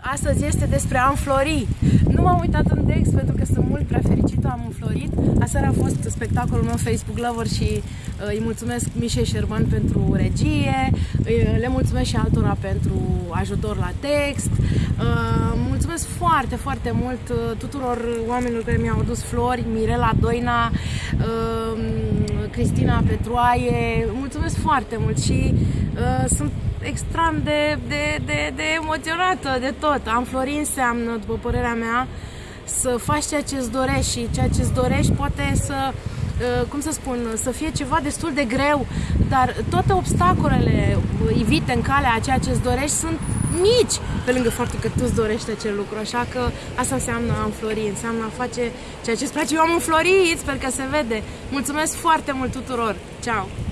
Astăzi este despre a înflori. Nu m-am uitat în text pentru că sunt mult prea fericită, am înflorit. Aseară a fost spectacolul meu Facebook Lover și uh, îi mulțumesc Mișe Șerban pentru regie, uh, le mulțumesc și altora pentru ajutor la text. Uh, mulțumesc foarte, foarte mult uh, tuturor oamenilor care mi-au adus flori, Mirela Doina, uh, Cristina Petroaie, mulțumesc foarte mult și uh, sunt extrem de, de, de, de emoționată de tot. Am flori înseamnă, după părerea mea, să faci ceea ce îți dorești și ceea ce îți dorești poate să uh, cum să spun, să fie ceva destul de greu, dar toate obstacolele ivite în calea a ceea ce îți dorești sunt mici, pe lângă faptul că tu îți dorești acel lucru, așa că asta înseamnă a înflori, înseamnă a face ceea ce îți place. Eu am înflorit, sper că se vede. Mulțumesc foarte mult tuturor! Ciao!